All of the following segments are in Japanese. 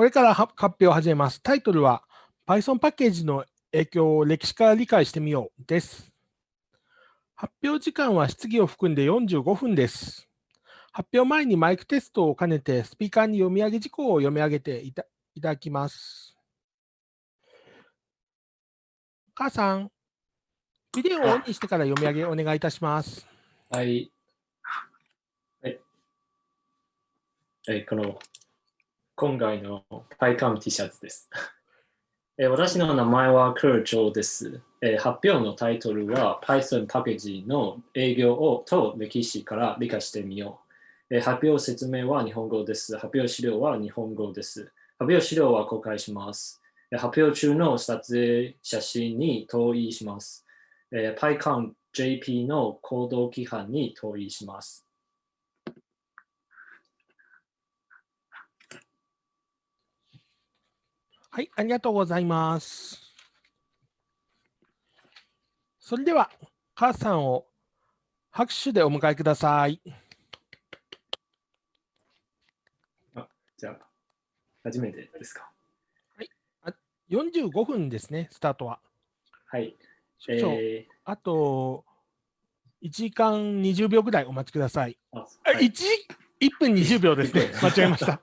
これから発表を始めます。タイトルは Python パッケージの影響を歴史から理解してみようです。発表時間は質疑を含んで45分です。発表前にマイクテストを兼ねてスピーカーに読み上げ事項を読み上げていただきます。母さん、ビデオをオンにしてから読み上げお願いいたします。はい。はい。えー、この、今回の PyCam T シャツです。え、私の名前はクルチョウです、え。発表のタイトルは Python パッケージの営業をと歴史から理解してみよう。え、発表説明は日本語です。発表資料は日本語です。発表資料は公開します。発表中の撮影写真に投影します。PyConJP の行動規範に投影します。はい、ありがとうございます。それでは、母さんを拍手でお迎えください。あじゃあ、初めてですか？はい、あ45分ですね、スタートは。はい。えー、あと1時間20秒ぐらいお待ちください。あ、はい、1, 1分20秒ですね。間違えました。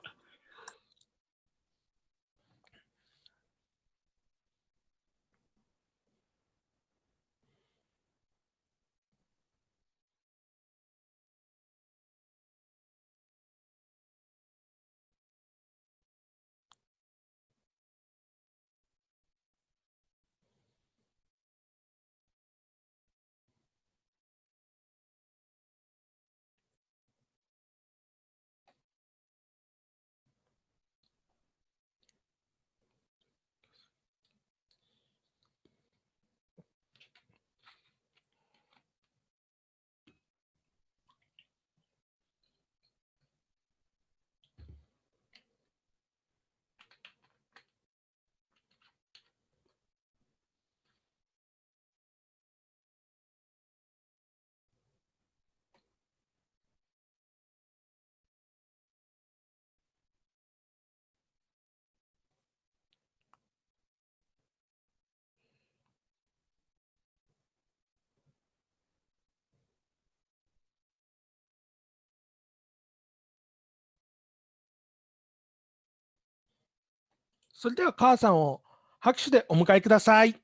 それでは母さんを拍手でお迎えください。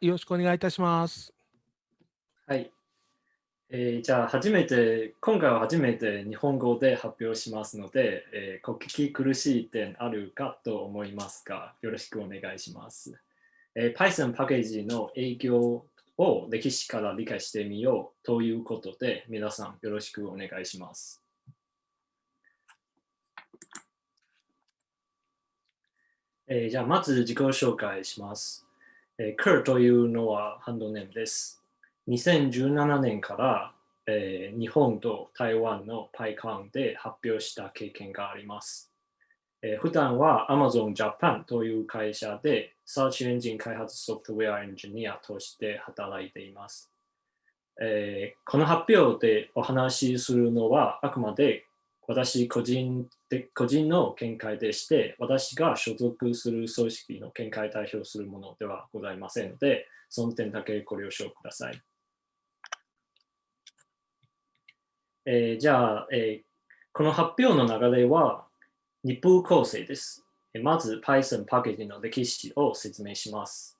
よろしくお願いいたします。はい。えー、じゃあ初めて、今回は初めて日本語で発表しますので、えー、聞き苦しい点あるかと思いますが、よろしくお願いします。えー、Python パッケージの影響を歴史から理解してみようということで、皆さんよろしくお願いします。えー、じゃあ、まず自己紹介します。えー、Kur というのはハンドネームです。2017年から、えー、日本と台湾の PyCon で発表した経験があります。えー、普段は Amazon Japan という会社で Search Engine 開発ソフトウェアエンジニアとして働いています。えー、この発表でお話しするのはあくまで私個人で個人の見解でして、私が所属する組織の見解を代表するものではございませんので、その点だけご了承ください。えー、じゃあ、えー、この発表の流れは2部構成です。まず Python パッケージの歴史を説明します。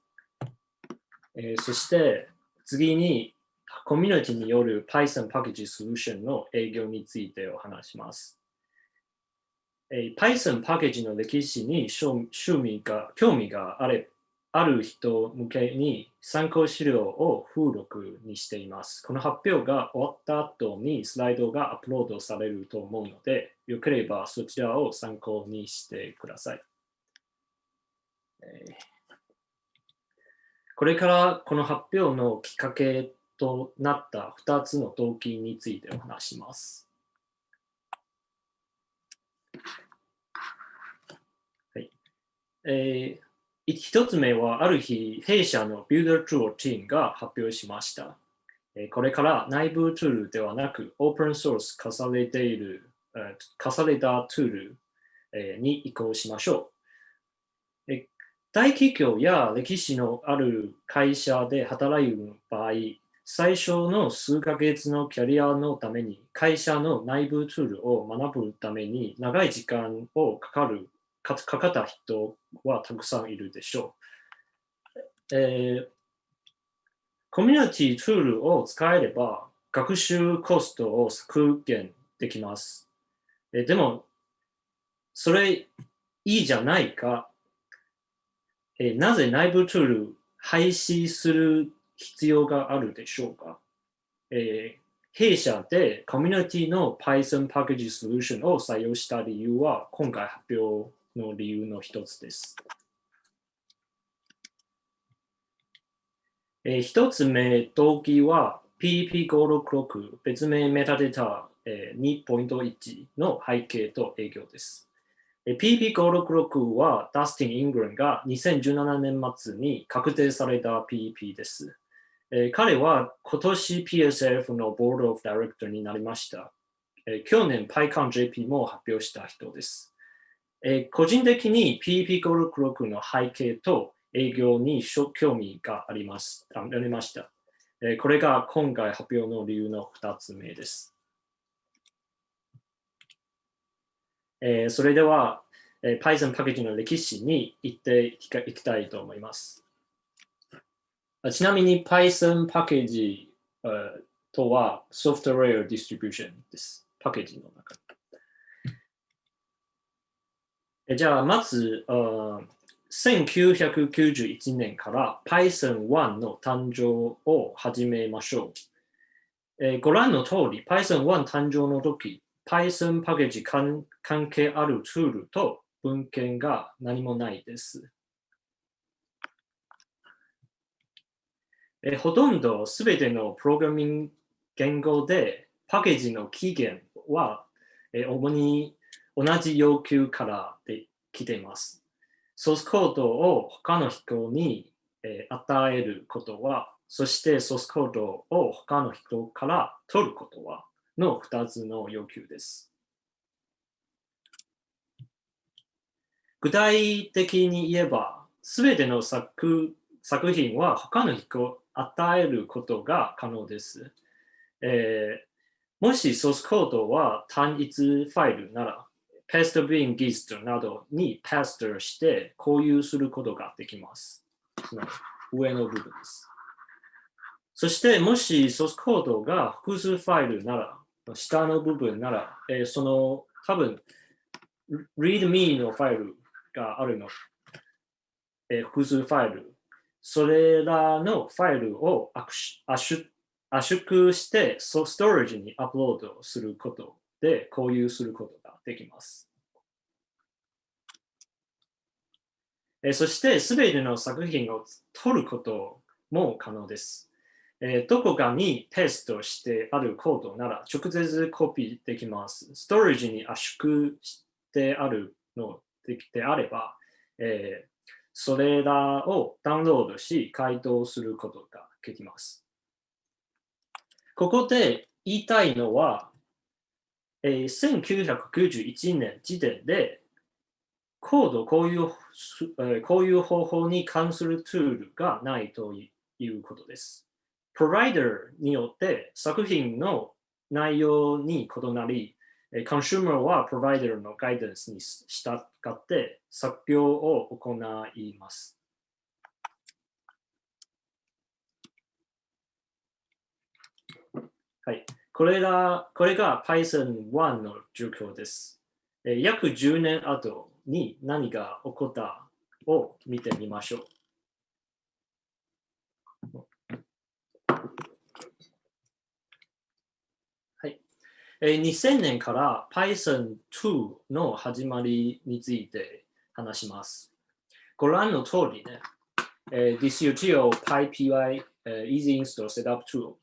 えー、そして次にコミュニティによる Python パッケージソリューションの営業についてお話します。え、Python パッケージの歴史に趣味が興味があれある人向けに参考資料を附録にしています。この発表が終わった後にスライドがアップロードされると思うので、よければそちらを参考にしてください。これからこの発表のきっかけとなった2つの動機についてお話します。はいえー、1つ目は、ある日、弊社のビルダートゥーチームが発表しました。これから内部ツールではなく、オープンソース化されている、化されたツールに移行しましょう。大企業や歴史のある会社で働く場合、最初の数ヶ月のキャリアのために会社の内部ツールを学ぶために長い時間をかかるかかった人はたくさんいるでしょう。えー、コミュニティツールを使えれば学習コストを削減できます。えー、でも、それいいじゃないか。えー、なぜ内部ツール廃止する必要があるでしょうか、えー、弊社でコミュニティの Python パッケージソリューションを採用した理由は今回発表の理由の一つです。えー、一つ目、動機は PDP566 別名メタデータ、えー、2.1の背景と営業です。PDP566 はダスティン・イングランが2017年末に確定された PDP です。えー、彼は今年 PSF のボードオフダイレクターになりました。えー、去年 PyConJP も発表した人です。えー、個人的に PEP566 の背景と営業に興味がありますありました、えこれが今回発表の理由の2つ目です。えそれでは、え Python パッケージの歴史に行っていきたいと思います。ちなみに Python パッケージとはソフトウェアディストリビューションです。パッケージの中じゃあ、まず、1991年から Python1 の誕生を始めましょう。え、ご覧の通り、Python1 誕生の時、Python パッケージ関係あるツールと文献が何もないです。えほとんどすべてのプログラミング言語でパッケージの期限は、え主に同じ要求からで来ています。ソースコードを他の人に、え与えることは、そしてソースコードを他の人から取ることはの2つの要求です。具体的に言えば、すべての作作品は他の人与えることが可能です。えー、もしソースコードは単一ファイルなら、ペストビンギストなどにパストして共有することができます。上の部分です。そしてもしソースコードが複数ファイルなら、下の部分なら、えー、その多分 readme のファイルがあるの、えー、複数ファイルそれらのファイルを圧縮してストレージにアップロードすることで共有することができます。そして、すべての作品を取ることも可能です。どこかにペーストしてあるコードなら直接コピーできます。ストレージに圧縮してあるのであれば、えそれらをダウンロードし、回答することができます。ここで言いたいのは、えー、1991年時点で、コードこういう、えー、こういう方法に関するツールがないということです。プロバイダーによって作品の内容に異なり、コンシューマーはプロバイダーのガイダンスに従って作業を行います。はい。これがこれが Python1 の状況です。約10年後に何が起こったを見てみましょう。2000年から Python 2の始まりについて話します。ご覧の通りね、DisUtil PyPy Easy Install Setup Tool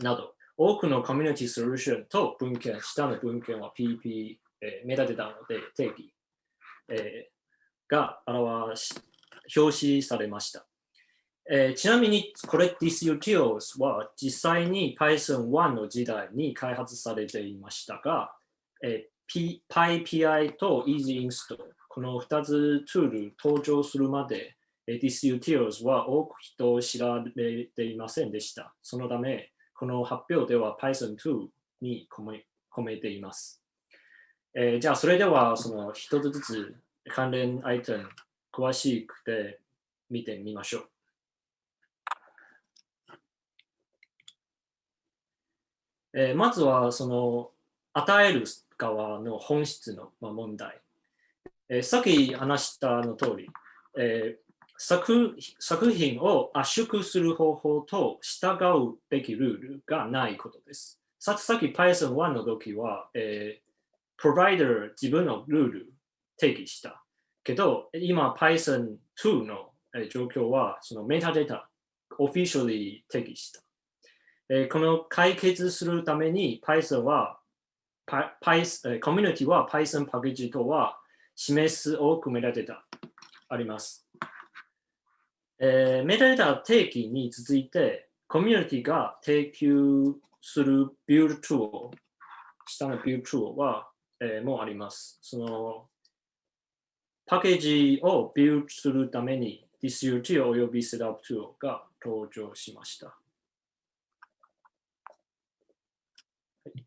など多くのコミュニティソリューションと文献、下の文献は PP、メタデータので定義、が表し表示されました。えーちなみにこれ disutils は実際に Python1 の時代に開発されていましたが、えー PyPI と EasyInstall この2つツール登場するまで、えー disutils は多く人を知られていませんでした。そのため、この発表では Python2 に込め込めています。えーじゃあ、それではその一つずつ関連アイテム詳しくて見てみましょう。えーまずはその与える側の本質の問題。えーさっき話したの通り、えー作作品を圧縮する方法と従うべきルールがないことです。ささっき Python1 の時は、えー、プロバイダー自分のルール定義した。けど、今 Python2 の、状況は、そのメタデータ、オフィシャルに定義した。えーこの解決するために Python は、Python コミュニティは Python パッケージとは示す多くメタデータあります。えーメタデータ定義に続いて、コミュニティが提供するビュートゥール、下のビュートゥールは、えーもあります。そのパッケージをビューするために DisUT および Setup Tool が登場しました。はい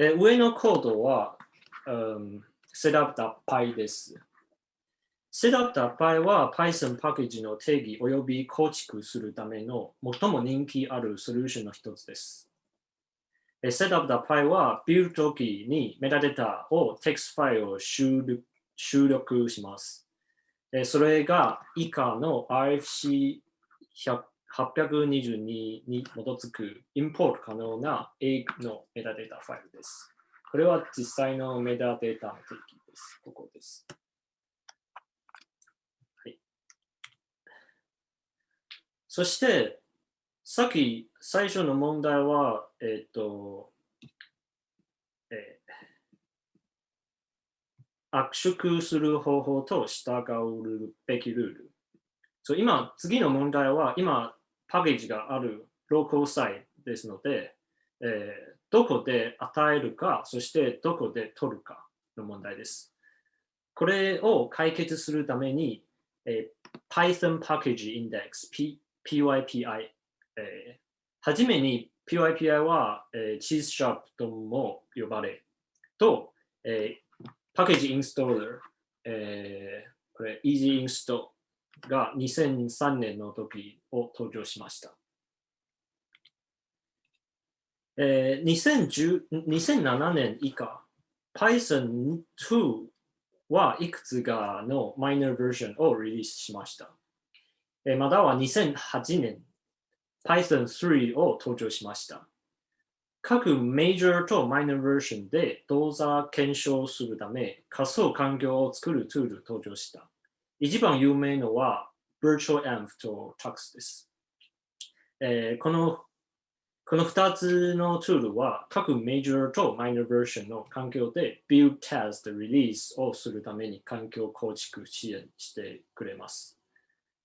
えー上のコードは、うん、setup.py です。setup.py は Python パッケージの定義および構築するための最も人気あるソリューションの一つです。えー setup.py はビルド時にメタデータをテキストファイルを収録します。それが以下の RFC 822に基づくインポート可能な A のメタデータファイルです。これは実際のメタデータの定義です。ここです。はい、そして、さっき最初の問題は、えっ、と、えー圧縮する方法と従うべきルール。そう今、次の問題は、今、パッケージがあるローカルサイトですので、えーどこで与えるか、そしてどこで取るかの問題です。これを解決するために、えー Python Package Index、P、PYPI、えーはじめに PYPI は、えー、チーズシャープとも呼ばれ、と、えーパッケージインストーラー、えーこれ Easy Install が2003年の時を登場しました。えー2010 2007年以下、Python 2はいくつかのマイナーバージョンをリリースしました。えーまたは2008年、Python 3を登場しました。各メジャーとマイナーバージョンで動作検証するため仮想環境を作るツール登場した。一番有名のは VirtualEnv と Tux です。えーこのこの2つのツールは各メジャーとマイナーバージョンの環境で Build Test Release をするために環境構築支援してくれます。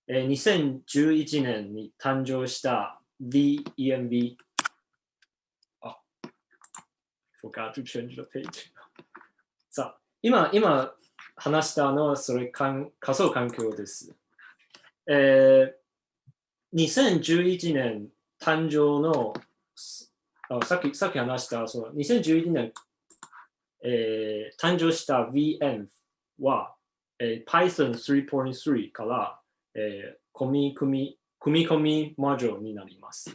えー2011年に誕生した VEMV あ forgot to change the page. さあ、今、今話したのはそれかん仮想環境です。えー、2011年誕生のあさっきさっき話したその2011年、えー誕生した VM は、えー Python 3.3から、えー組み組み組み込みモジュールになります。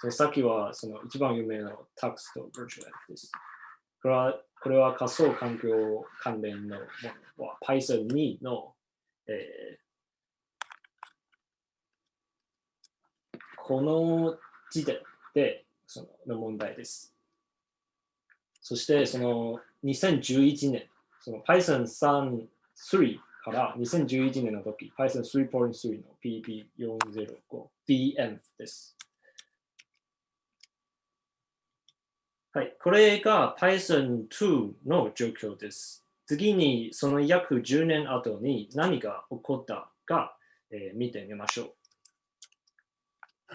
そさっきはその一番有名な Tux と virtual です。これはこれは仮想環境関連の Python 2の、えーこの時点でそのの問題です。そしてその2011年、その Python 3 3から2011年の時、Python 3.3の PP405 VM です。はい、これが Python 2の状況です。次にその約10年後に何が起こったか、えー見てみましょう。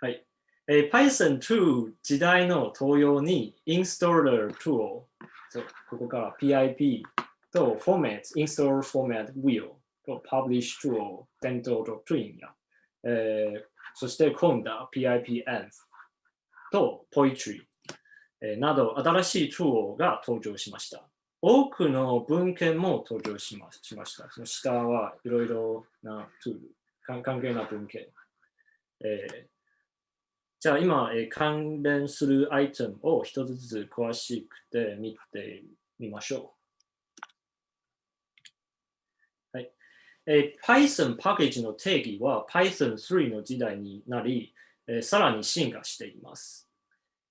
はい。えー Python 2時代の東洋に Installer tool、そうここから PIP と Format、Installer Format Wheel と Publish tool、伝統と Twin や、えーそして今度は PIPenv と Poetry、など新しいトゥールが登場しました。多くの文献も登場しましました。その下はいろいろなツール、関関係な文献。えーじゃあ今、えー関連するアイテムを一つずつ詳しくて見てみましょう。はいえー Python パッケージの定義は Python3 の時代になり、えーさらに進化しています。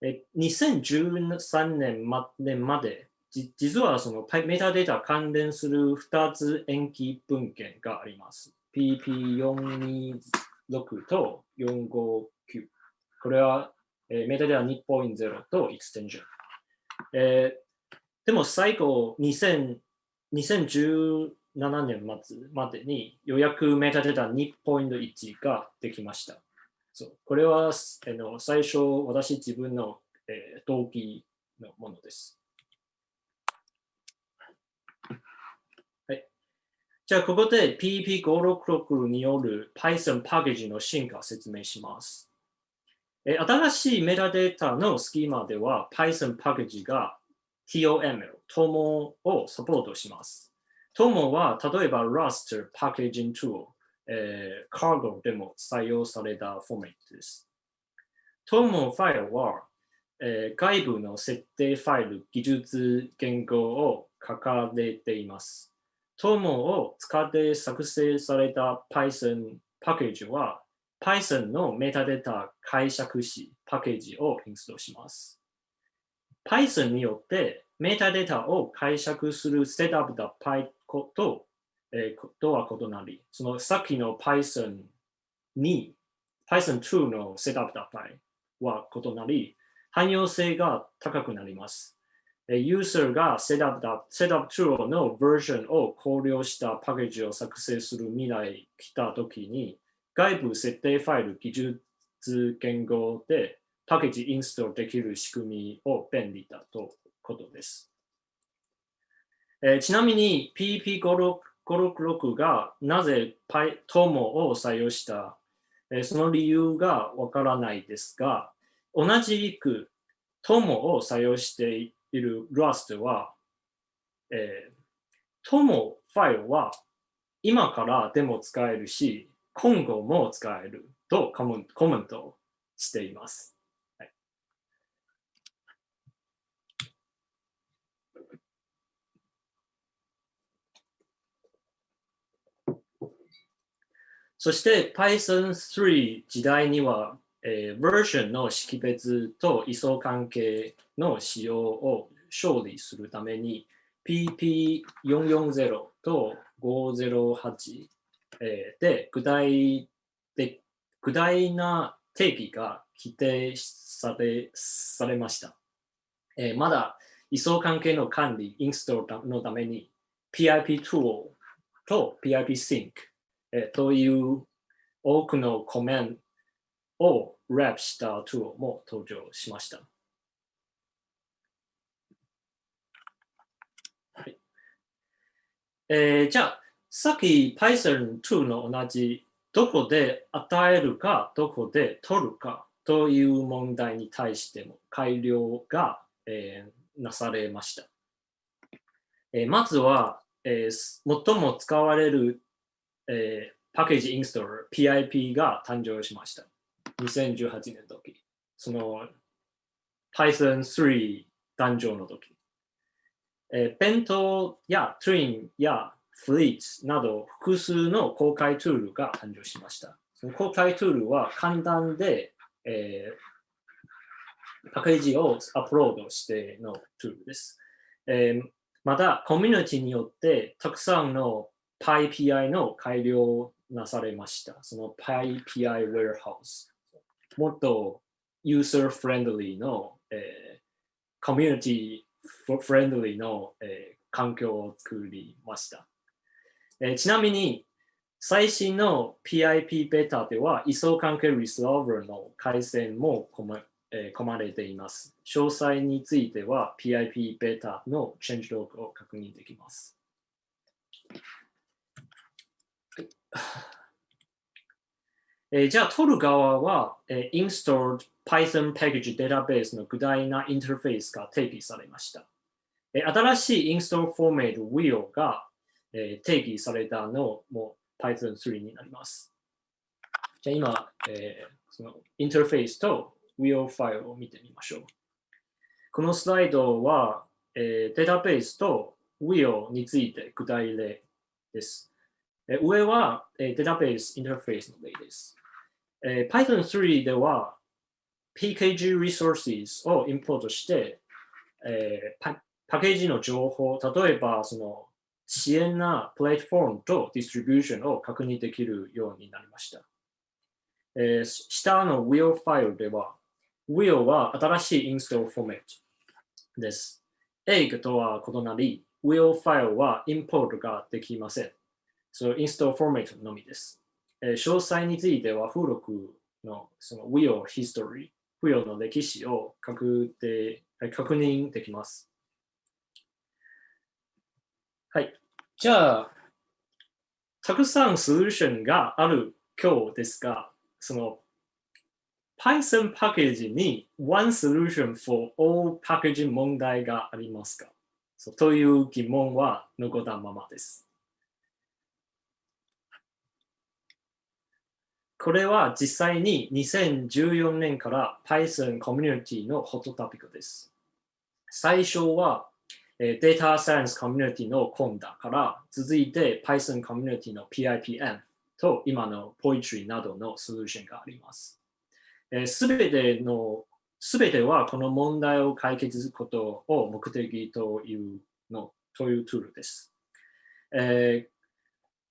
え2013年ま年まで、実はそのメタデータ関連する2つ延期文献があります。PP426 と459。これは、えメタデータ2.0とエクステンション。えーでも最後2000 2017年末までにようやくメタデータ2.1ができました。そうこれはあの最初私自分の、えー動機のものです。はい。じゃあここで PP566 による Python パッケージの進化を説明します。えー新しいメタデータのスキーマでは Python パッケージが TOML、TOMO をサポートします。TOMO は例えば Rust Packaging Tool、えー、Cargo でも採用されたフォーマットです。TOMO ファイルは、えー外部の設定ファイル、技術言語を書かれています。TOMO を使って作成された Python パッケージは Python のメタデータ解釈しパッケージをインストールします。Python によってメタデータを解釈するセットアップだ Py と、えーとは異なり、そのさっきの Python に Python2 のセットアップだ Py は異なり、汎用性が高くなります。ユーザーがセットアップだ、セットアップツールのバージョンを考慮したパッケージを作成する未来来たときに、外部設定ファイル、技術言語でパッケージインストールできる仕組みを便利だということです。えーちなみに P56 566がなぜ tom を採用した、えーその理由がわからないですが、同じく TOMO を採用している Rust は、えー、TOMO ファイルは今からでも使えるし、今後も使えるとコメントしています。そして Python3 時代には、えー、バージョンの識別と位相関係の使用を勝利するために PP440 と508、えーで具体で具体な定義が規定されされました。えーまだ位相関係の管理、インストールのために PIP トゥールと PIP Sync、えーという多くのコメントをラップしたトゥールも登場しました。はいえーじゃあ、さっき Python2 の同じどこで与えるか、どこで取るかという問題に対しても改良が、えーなされました。えーまずは、えー最も使われる、えーパッケージインストール PIP が誕生しました。2018年の時。その Python3 誕生の時。えー、ペントや Twin や Fleet など複数の公開ツールが誕生しました。その公開ツールは簡単で、えーパッケージをアップロードしてのツールです。えーまた、コミュニティによってたくさんの PyPI の改良なされました。その PyPI Warehouse。もっとユーザーフレンドリーの、えーコミュニティフレンドリーの、えー環境を作りました。えーちなみに、最新の PIP ベータでは、位相関係リソーバーの改善も込ま,、えー込まれています。詳細については PIP ベータのチェンジログを確認できます。えーじゃあ、取る側は、えー installed Python package database の具体なインターフェースが定義されました。えー新しい install format will が、えー定義されたのも Python 3になります。じゃあ今、えーそのインターフェースと will ファイルを見てみましょう。このスライドは、えーデータベースと will について具体例です。え上は、えデータベースインターフェースの例です。え Python 3では PKG resources をインポートして、えパパッケージの情報、例えばその支援なプラットフォームとディストリビューションを確認できるようになりました。えー下の will ファイルでは、will は新しいインストールフォーマットです。egg とは異なり、will ファイルはインポートができません。そのインストールフォーマットのみです。えー詳細については、付録のその will history、付与の歴史を確定確認できます。はい。じゃあ、たくさんソリューションがある今日ですが、その Python パッケージに One Solution for All パッケージ問題がありますか？そうという疑問は残ったままです。これは実際に2014年から Python コミュニティのホットトピックです。最初はデータサイエンスコミュニティのコンダから続いて Python コミュニティの PIPM と今の Poetry などのソリューションがあります。すべての、すべてはこの問題を解決することを目的というの、というツールです。えー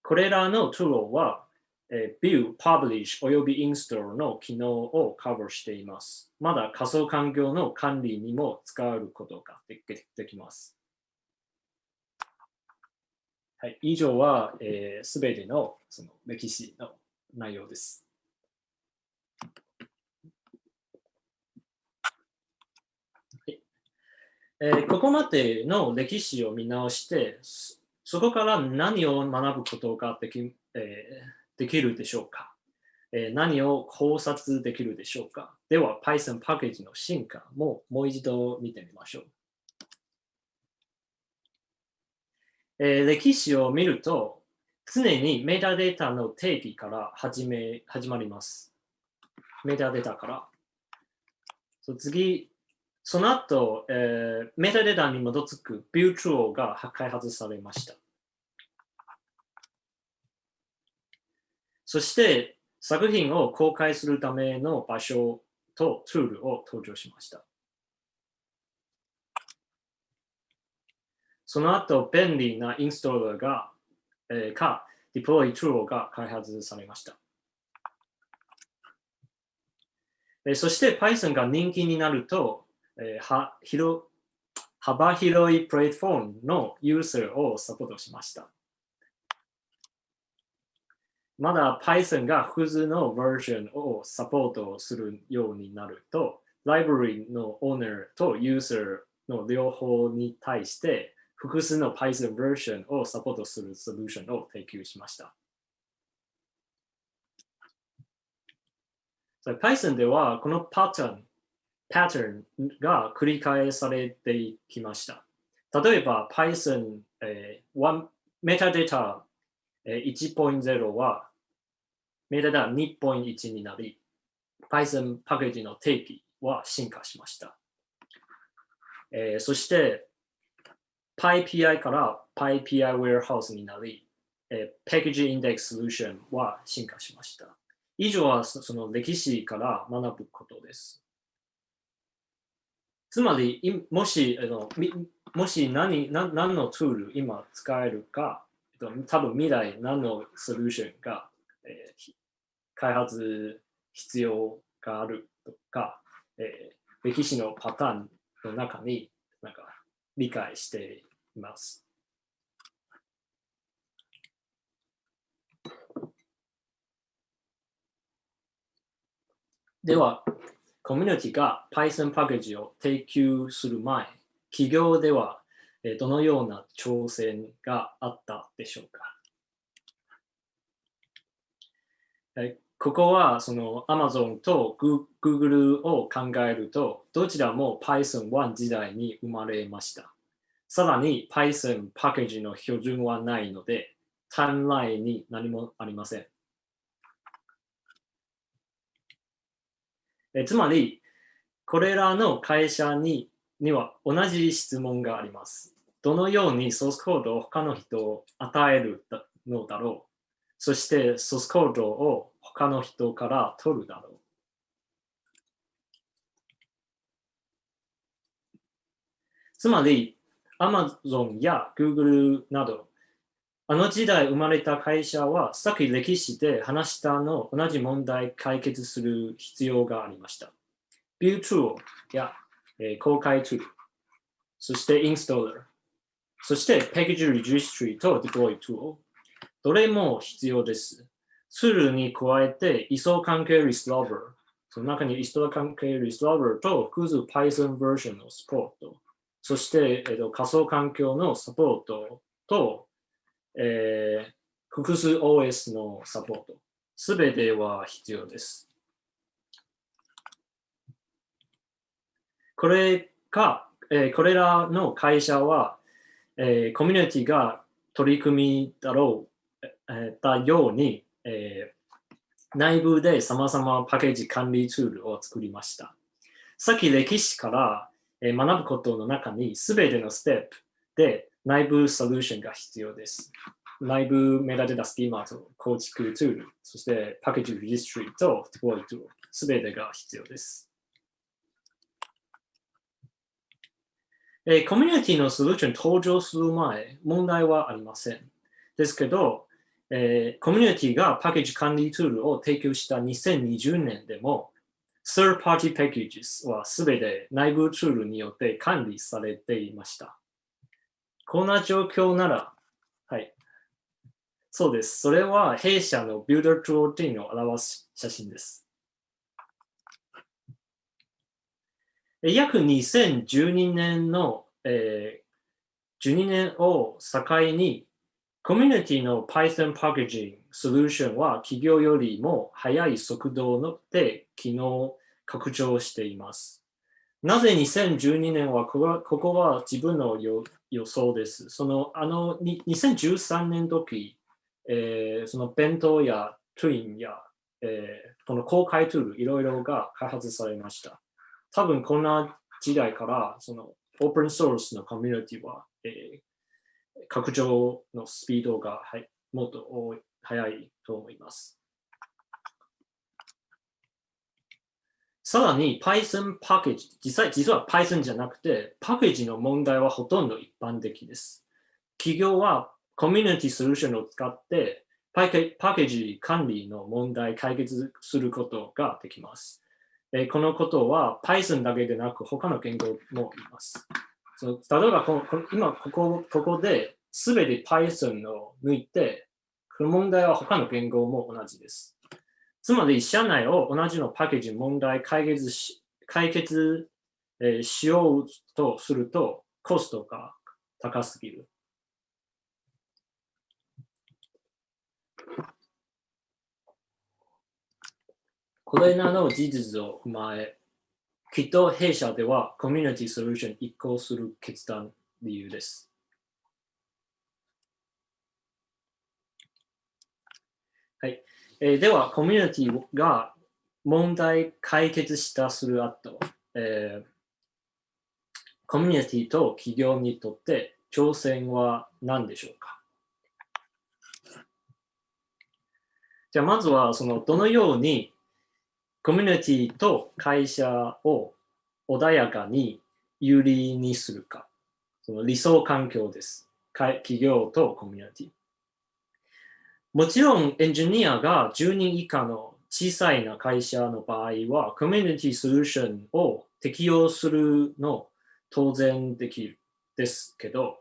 これらのツールは、えー View、Publish および Install の機能をカバーしています。まだ仮想環境の管理にも使えることができできます。はい、以上はすべ、えー全てのその歴史の内容です。はいえーここまでの歴史を見直して、そそこから何を学ぶことができ,、えーできるでしょうか、えー何を考察できるでしょうか？では Python パッケージの進化ももう一度見てみましょう。えー歴史を見ると、常にメタデータの定義から始め始まります。メタデータから。そ次、その後、えーメタデータに基づくビュートゥーが開発されました。そして、作品を公開するための場所とツールを登場しました。その後、便利なインストーラーが、えーか、デプロイツールが開発されました。えーそして Python が人気になると、えーは広幅広いプラットフォームのユーザーをサポートしました。まだ Python が複数のバージョンをサポートするようになると、ライブラリのオーナーとユーザーの両方に対して複数の Python バージョンをサポートするソリューションを提供しました。So Python ではこのパターン、パターンが繰り返されてきました。例えば Python、えー、メタデータ1.0はメタデー2.1になり、Python パッケージの定義は進化しました。えーそして、PyPI から PyPI Warehouse になり、えー、Package Index Solution は進化しました。以上はその歴史から学ぶことです。つまり、もしあのもし何何のツール今使えるか、多分未来何のソリューションが、えー、開発必要があるとか、えー、歴史のパターンの中になんか理解しています。では、コミュニティが Python パッケージを提供する前、企業ではどのような挑戦があったでしょうか？ここはその Amazon と Google を考えると、どちらも Python1 時代に生まれました。さらに Python パッケージの標準はないので、タイムラインに何もありません。えつまり、これらの会社にには同じ質問があります。どのようにソースコードを他の人を与えるのだろう？そしてソースコードを他の人から取るだろう？つまり、Amazon や Google など、あの時代生まれた会社は、さっき歴史で話したの同じ問題解決する必要がありました。Build Tool や、えー、公開ツール、そして Installer、そして Package Registry と Deploy Tool、どれも必要です。ツールに加えて、位相関係リストラバー、その中に位相関係リストラバーと複数 Python バージョンのサポート、そして、えっと、仮想環境のサポートと、えー、複数 OS のサポート、すべては必要です。これか、えー、これらの会社は、えー、コミュニティが取り組みだろう、えー、だように、えー、内部で様々パッケージ管理ツールを作りました。さっき歴史から、えー、学ぶことの中にすべてのステップで内部ソリューションが必要です。内部メタデータスキーマーと構築ツール、そしてパッケージリジストリーとデプロイツール、すべてが必要です。えー、コミュニティのソリューション登場する前、問題はありません。ですけど、えー、コミュニティがパッケージ管理ツールを提供した2020年でも、Third Party Packages はすべて内部ツールによって管理されていました。こんな状況なら、はい。そうです。それは弊社の Builder Tool ティを表す写真です。約2012年の、えー、12年を境に、コミュニティの Python パッケージングソリューションは企業よりも速い速度で機能拡張しています。なぜ2012年はここはここは自分の予想です。そのあの2013年時、えー、その弁当やトゥインや、えー、この公開ツールいろいろが開発されました。多分こんな時代からそのオープンソースのコミュニティは、えー、拡張のスピードが、はい、もっと多い早いと思います。さらに Python パッケージ、実際実は Python じゃなくて、パッケージの問題はほとんど一般的です。企業はコミュニティソリューションを使ってパッケージ管理の問題解決することができます。えこのことは Python だけでなく他の言語もいます。その例えばここ今ここここで全て Python を抜いて、この問題は他の言語も同じです。つまり、社内を同じのパッケージ問題解決し解決、えしようとすると、コストが高すぎる。これらの事実を踏まえ、きっと弊社ではコミュニティソリューションに移行する決断理由です。はい。えー、では、コミュニティが問題解決したする後、えー、コミュニティと企業にとって挑戦は何でしょうか？じゃあまずはそのどのようにコミュニティと会社を穏やかに有利にするか。その理想環境です。企業とコミュニティ。もちろんエンジニアが10人以下の小さいな会社の場合は、コミュニティソリューションを適用するの当然できるですけど、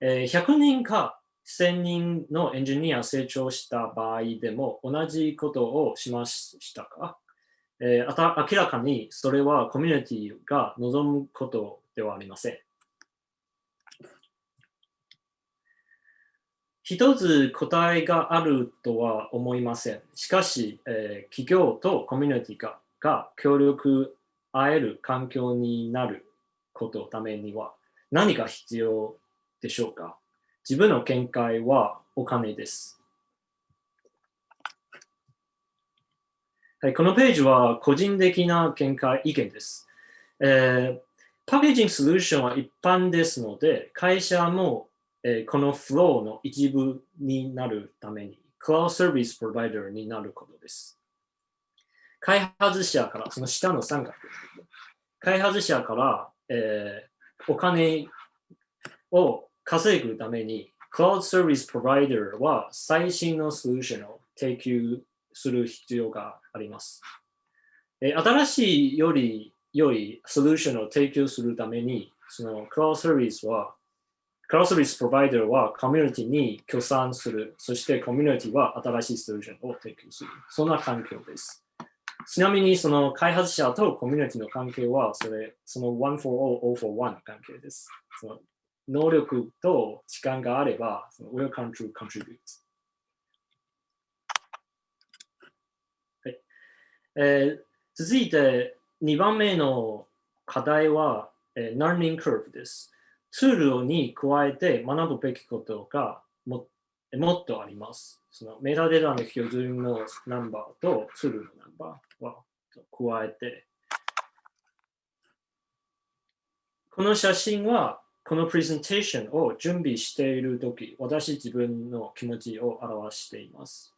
え、100人か1000人のエンジニア成長した場合でも同じことをしましたか？えー、あた明らかにそれはコミュニティが望むことではありません。一つ答えがあるとは思いません。しかし、えー、企業とコミュニティがが協力合える環境になることのためには何が必要でしょうか自分の見解はお金です。はい、このページは個人的な見解、意見です。えー、パッケージングソリューションは一般ですので、会社も、えー、このフローの一部になるために、クラウドサービスプロバイダーになることです。開発者から、その下の三角。開発者から、えー、お金を稼ぐために、クラウドサービスプロバイダーは最新のソリューションを提供する必要があります。え新しいより良いソリューションを提供するために、そのクラウドサービスは、クラウドサービスプロバイダーはコミュニティに協賛する。そしてコミュニティは新しいソリューションを提供する。そんな環境です。ちなみにその開発者とコミュニティの関係は、それ、その one for all, all for one の関係です。その能力と時間があれば、その welcome to contribute。えー、続いて2番目の課題は、えー、Learning Curve です。ツールに加えて学ぶべきことがももっとあります。そのメタデータの標準のナンバーとツールのナンバーは加えて、この写真はこのプレゼンテーションを準備しているとき、私自分の気持ちを表しています。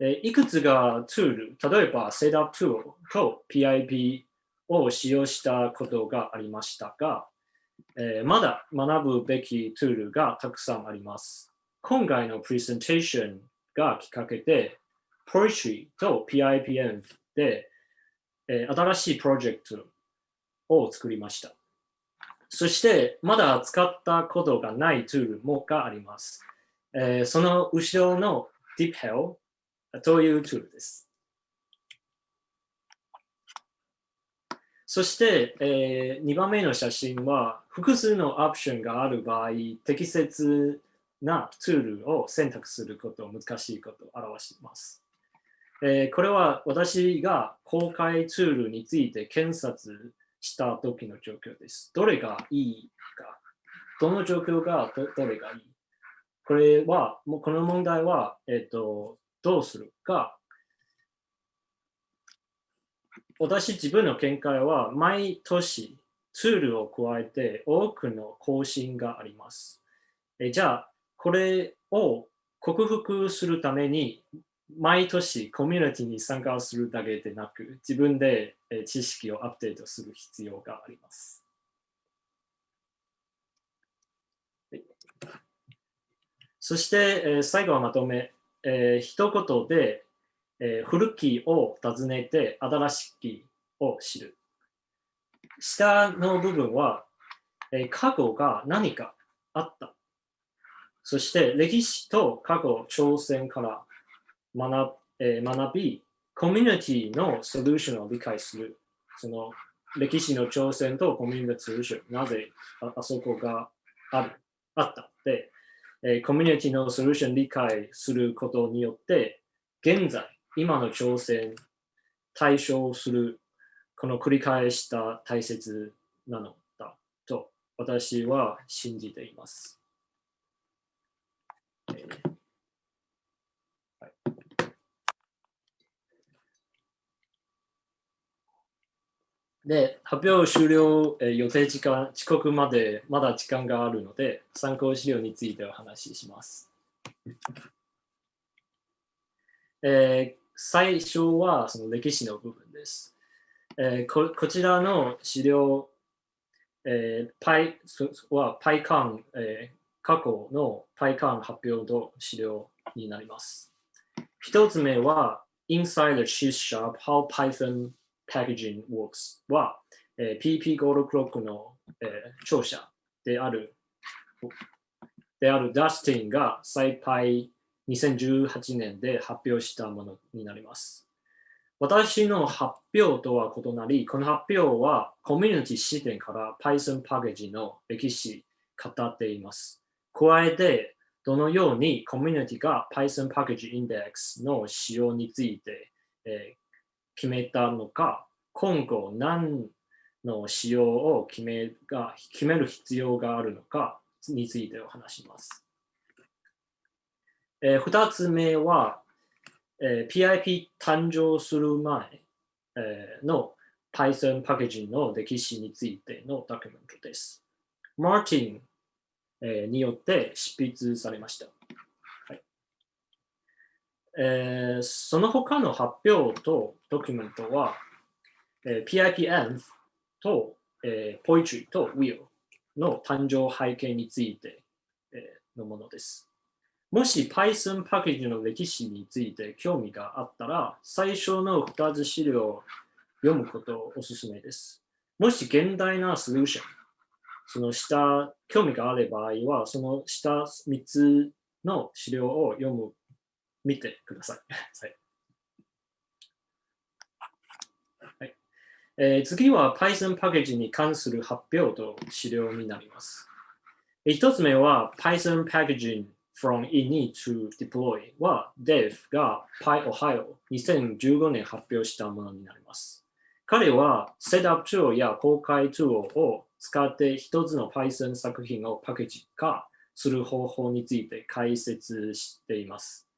いくつがツール、例えば Setup Tool と PIP を使用したことがありましたが、え、まだ学ぶべきツールがたくさんあります。今回のプレゼンテーションがきっかけで、Poetry と PIPM で、え、新しいプロジェクトを作りました。そして、まだ使ったことがないツールもがあります。え、その後ろの DeepHell というツールです。そして、えー、2番目の写真は、複数のオプションがある場合、適切なツールを選択することを難しいことを表しています。えー、これは私が公開ツールについて検索した時の状況です。どれがいいか、どの状況がどれがいいこれは、もうこの問題は、えっ、ー、と、どうするか。私自分の見解は毎年ツールを加えて多くの更新があります。えじゃあ、これを克服するために毎年コミュニティに参加するだけでなく自分で知識をアップデートする必要があります。そして、最後はまとめ。えー、一言で、えー、古きを訪ねて新しきを知る。下の部分は、えー、過去が何かあった。そして歴史と過去挑戦から学,、えー、学び、コミュニティのソリューションを理解する。その歴史の挑戦とコミュニティのソリューション、なぜあそこがある、あったで、えー、コミュニティのソリューション理解することによって、現在、今の挑戦、対象する、この繰り返した大切なのだと私は信じています。えーで、発表終了、え、予定時間、遅刻までまだ時間があるので、参考資料についてお話しします。えー、最初はその歴史の部分です。えー、ここちらの資料、えー、パイは PyCon、えー、過去の PyCon 発表の資料になります。一つ目は Inside the C Sharp How Python Packaging Works は、えー、PP ゴールクロックの、えー、著者であるであるダスティンが再配2018年で発表したものになります。私の発表とは異なり、この発表はコミュニティ視点から Python パッケージの歴史語っています。加えて、どのようにコミュニティが Python パッケージインデックスの使用について、え、決めたのか、今後何の使用を決めが決める必要があるのかについてお話します。えー、2つ目は、えー、PIP 誕生する前、えー、の Python パッケージの歴史についてのドキュメントです。マーティン、えー、によって執筆されました。えー、その他の発表とドキュメントは、えー、PIPenv と、えー、Poetry と Wheel の誕生背景について、えー、のものです。もし Python パッケージの歴史について興味があったら、最初の2つ資料を読むことをお勧めです。もし現代なソリューション、その下、興味がある場合は、その下3つの資料を読む、見てください。はいえー、次は Python パッケージに関する発表と資料になります。1つ目は Python Packaging from init to deploy は Dev が PyOhio2015 年発表したものになります。彼は Setup Tool や公開 Tool を使って一つの Python 作品をパッケージ化する方法について解説しています。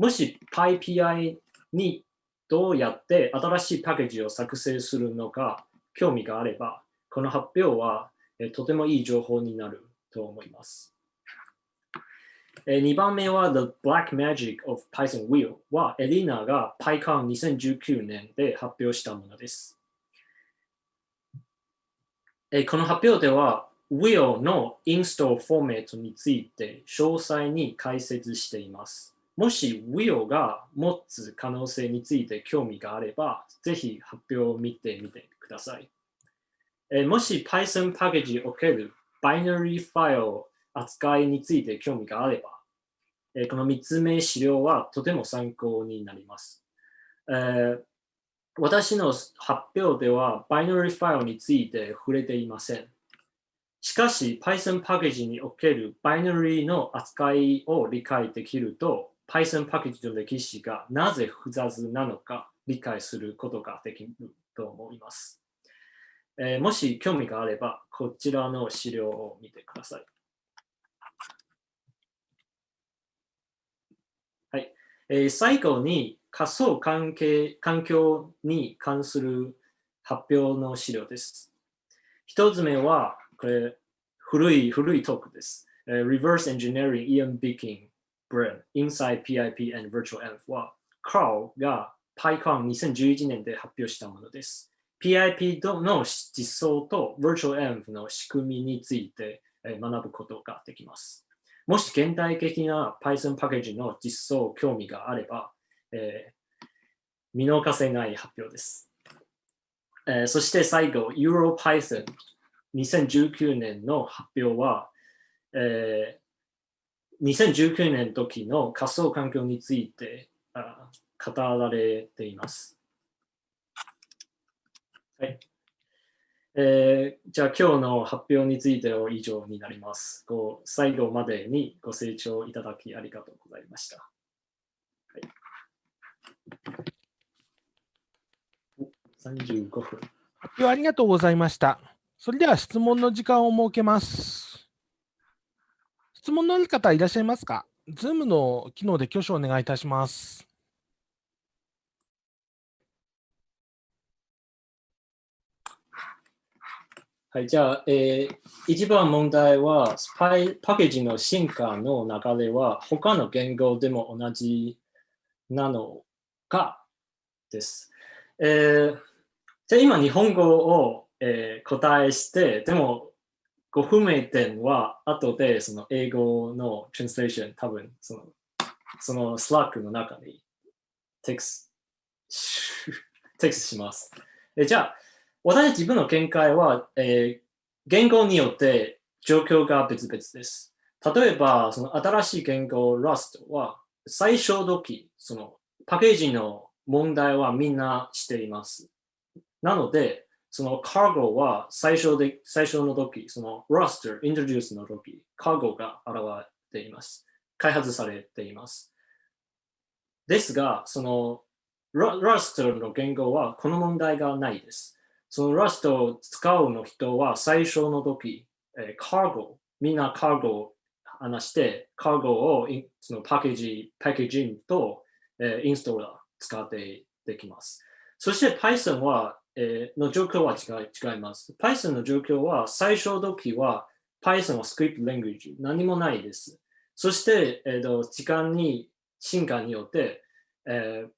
もし PyPI にどうやって新しいパッケージを作成するのか興味があれば、この発表はとてもいい情報になると思います。2番目は The Black Magic of Python Wheel はエリナが PyCon2019 年で発表したものです。この発表では Wheel のインストールフォーメットについて詳細に解説しています。もし Wheel が持つ可能性について興味があれば、ぜひ発表を見てみてください。えもし Python パッケージにおけるバイナリーファイル扱いについて興味があれば、えこの3つ目資料はとても参考になります。え、私の発表ではバイナリーファイルについて触れていません。しかし Python パッケージにおけるバイナリーの扱いを理解できると Python パッケージの歴史がなぜ複雑なのか理解することができると思います。えー、もし興味があればこちらの資料を見てください。はいえー、最後に仮想関係環境に関する発表の資料です。一つ目は、これ、古い、古いトークです。Uh, Reverse Engineering Ian Bicking Brain Inside PIP and Virtual Env は、Carl が PyCon2011 年で発表したものです。PIP の実装と Virtual Env の仕組みについて学ぶことができます。もし現代的な Python パッケージの実装興味があれば、えー、見逃せない発表です。えー、そして最後、EuroPython 2019年の発表は、えー、2019年の時の仮想環境についてあ語られています。はいえー、じゃあ今日の発表については以上になります。ご最後までにご清聴いただきありがとうございました。はい、35分。発表ありがとうございました。それでは質問の時間を設けます。質問のある方いらっしゃいますか ?Zoom の機能で挙手をお願いいたします。はい、じゃあ、えー、一番問題は、スパイパッケージの進化の流れは、他の言語でも同じなのかです。えー、じゃあ今、日本語を、えー、答えして、でも、ご不明点は後でその英語の translation、多分その、その Slack の中に text、text します。えじゃあ、私自分の見解は、えー、言語によって状況が別々です。例えば、その新しい言語 Rust は最初時、そのパッケージの問題はみんなしています。なので、その cargo は最初で最初の時、その roster、introduce の時、cargo が現れています。開発されています。ですが、その Rust の言語はこの問題がないです。その Rust を使うの人は最初の時、えー、cargo、みんな cargo を話して、cargo をそのパッケージ、パッケージングと、えーインストーラー使ってできます。そして Python は、えーの状況は違い違います。Python の状況は最初の時は Python はスクリプト language 何もないです。そして、えーと時間に進化によって、えー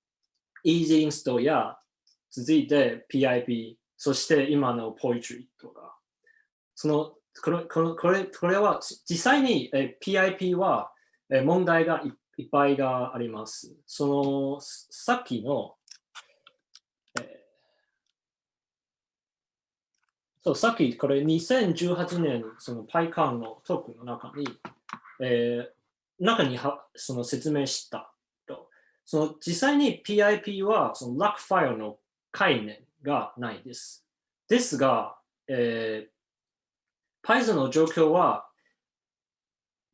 Easy Install や続いて PIP、そして今の Poetry とか、そのこれこのこれこれは実際に、えー PIP は、えー問題がいっぱいがあります。そのさっきの、えーそう、さっきこれ2018年、その PyCon のトークの中に、えー中にはその説明したと。その実際に PIP はその LAC ファイルの概念がないです。ですが、えー Python の状況は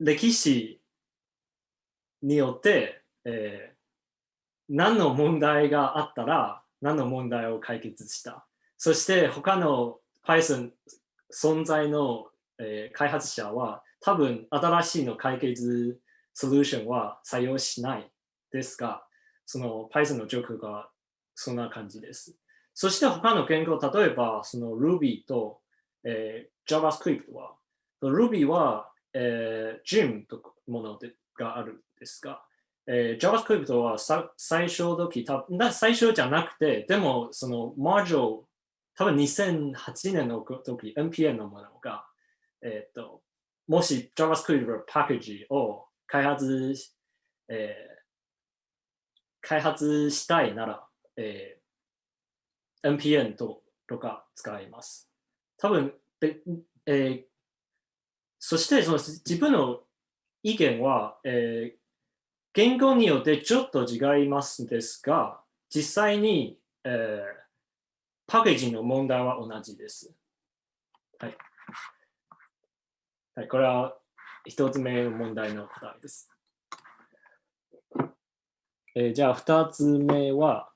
歴史によって、えー何の問題があったら何の問題を解決した。そして他の Python 存在の、えー開発者は多分新しいの解決ソリューションは採用しないですが、その Python の状況がそんな感じです。そして他の言語、例えばその Ruby と、えー JavaScript は、Ruby は、えー Gym とものでがあるんですが、えー JavaScript は最初時最初じゃなくて、でもその Module、多分2008年の時、NPM のものが、えっ、と、もし JavaScript のパッケージを開発し、えー開発したいなら、えー NPM ととか使います。多分で、えーそしてその自分の意見は、えー言語によってちょっと違いますですが、実際に、えーパッケージの問題は同じです。はい。はい、これは一つ目の問題の答えです。えーじゃあ二つ目は、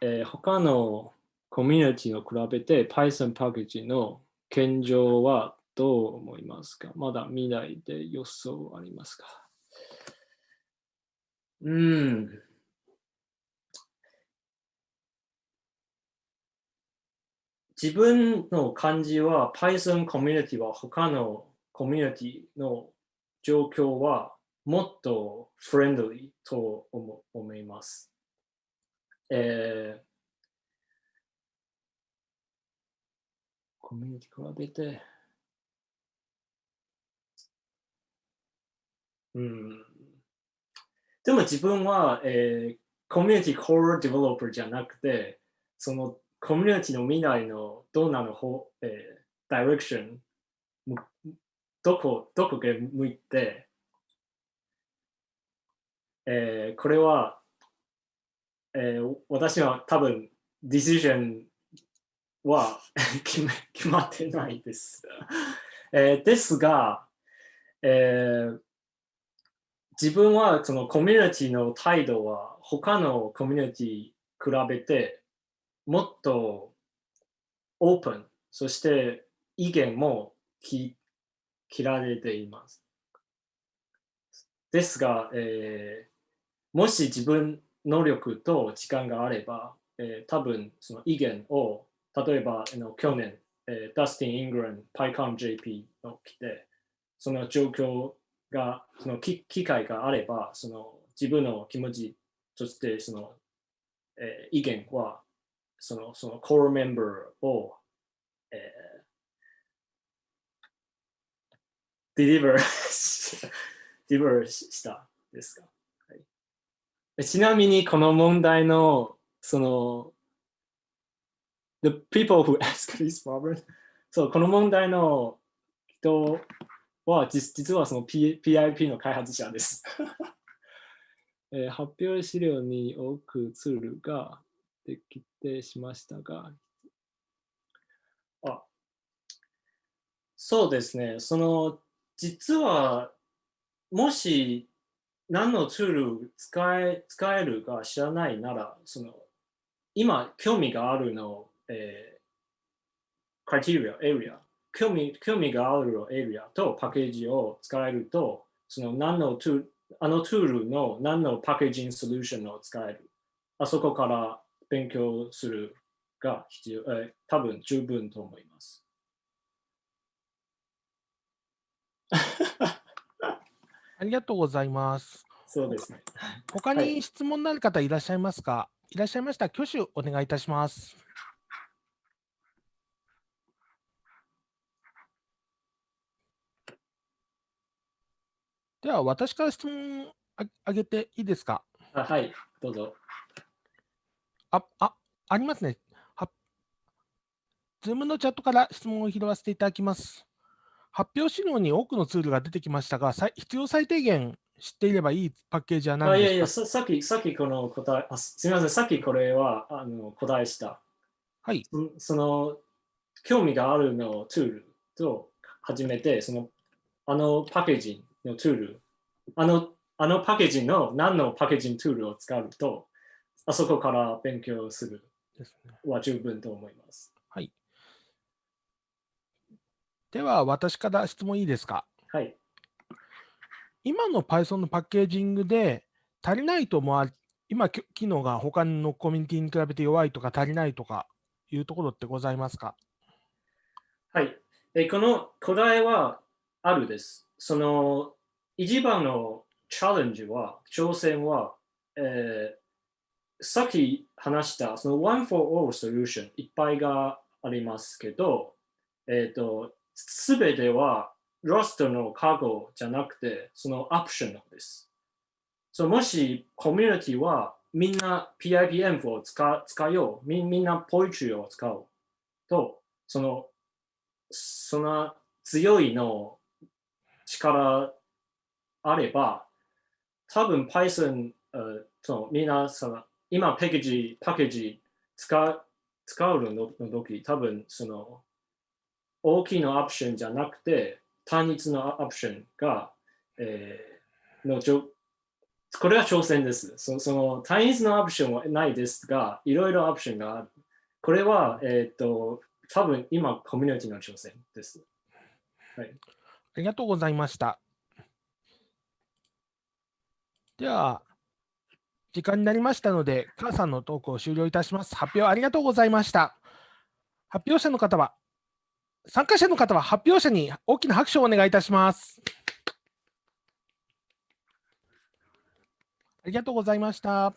えー他のコミュニティを比べて Python パッケージの現状はどう思いますか？まだ未来で予想ありますか？うん。自分の感じは Python コミュニティは他のコミュニティの状況はもっとフレンドリーと思思います。えーコミュニティ比べて、うん。でも自分は、えーコミュニティコールディベロッパーじゃなくて、そのコミュニティの未来のどんなの方、えー、ダイレクション、どこ、どこが向いて、えーこれは、えー私は多分、ディシジョンは 決め決まってないです。えーですが、えー自分はそのコミュニティの態度は他のコミュニティ比べてもっとオープン、そして意見も聞切られています。ですが、えーもし自分能力と時間があれば、えー多分その意見を例えばの去年、えーダスティン・イングラン、PyConJP の来て、その状況が、その機機会があれば、その自分の気持ち、そしてその、えー意見は、そのその core member を、えー、デリバーしデリバーしたですか、はいちなみにこの問題のその The people who ask this problem そうこの問題の人は実実はその、P、PIP の開発者です。えー発表資料に多くツールができてしましたが、あそうですね。その、実は、もし何のツール使え使えるか知らないなら、その、今興味があるの、えー、クライテリア、エリア、興味興味があるエリアとパッケージを使えると、その何のツール、あのツールの何のパッケージングソリューションを使える。あそこから勉強するが必要、えー、多分十分と思います。ありがとうございます。そうですね。他はいに質問のある方いらっしゃいますか、い、らっしゃいましたら挙手お願いいたします。では、私から質問ああげていいですか？あはい、どうぞ。あ、あ、ありますね。は、 Zoom のチャットから質問を拾わせていただきます。発表資料に多くのツールが出てきましたが、必要最低限知っていればいいパッケージはあ何いやいやですかさ、さっき、さっきこの答え、あすすみません、さっきこれはあの答えした。はい。そその、興味があるのツールと始めて、その、あのパッケージのツール、あの、あのパッケージの何のパッケージングツールを使うと、あそこから勉強する。は十分と思います。はい。では、私から質問いいですか？はい。今の Python のパッケージングで足りないと思われ、今、き機能が他のコミュニティに比べて弱いとか足りないとかいうところってございますか？はい。えこの答えはあるです。その一番のチャレンジは、挑戦は、えーさっき話したその One for All Solution いっぱいがありますけど、えっ、と、すべては Rust のカゴじゃなくて、その Optional です。そうもしコミュニティはみんな PIPM を使使よう、みみんな Poetry を使おうと、そのその強いの力あれば、多分 Python、uh, そのみんなその今パッケージ、パッケージ使う使うのの時、多分その大きなオプションじゃなくて、単一のオプションが、えーのちょこれは挑戦です。そその単一のオプションはないですが、いろいろオプションがある。これは、えっ、と、多分今コミュニティの挑戦です。はいありがとうございました。では、時間になりましたので、母さんのトークを終了いたします。発表ありがとうございました。発表者の方は、参加者の方は発表者に大きな拍手をお願いいたします。ありがとうございました。